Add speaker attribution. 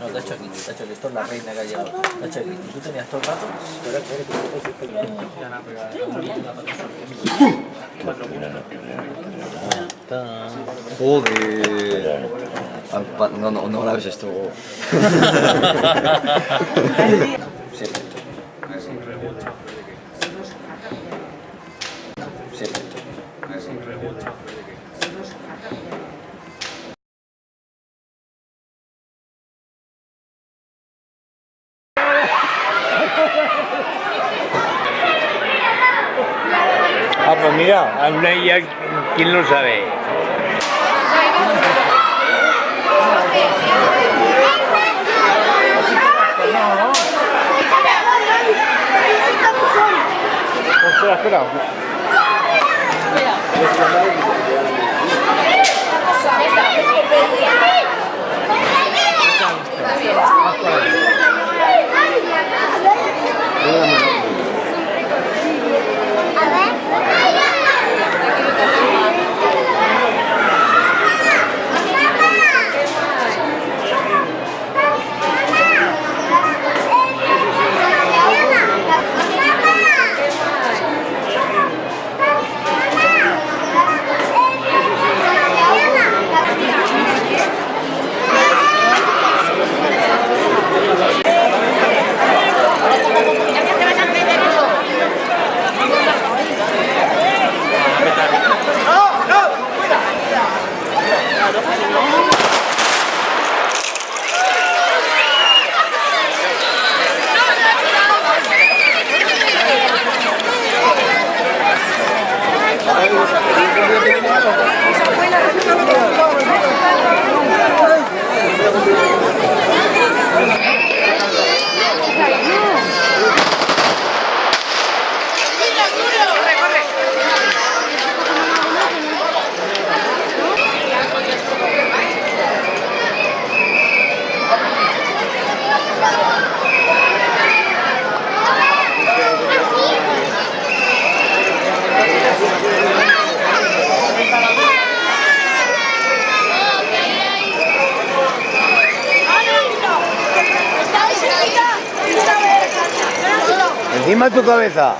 Speaker 1: No, te ha hecho aquí, te ha hecho aquí. Esto es la reina que ha llegado. Aquí. ¿Tú tenías todo el rato?
Speaker 2: Ah, No, no, no esto.
Speaker 3: Pues mira, aún hay ya quien lo sabe. Espera, espera. Gracias. Encima de tu cabeza.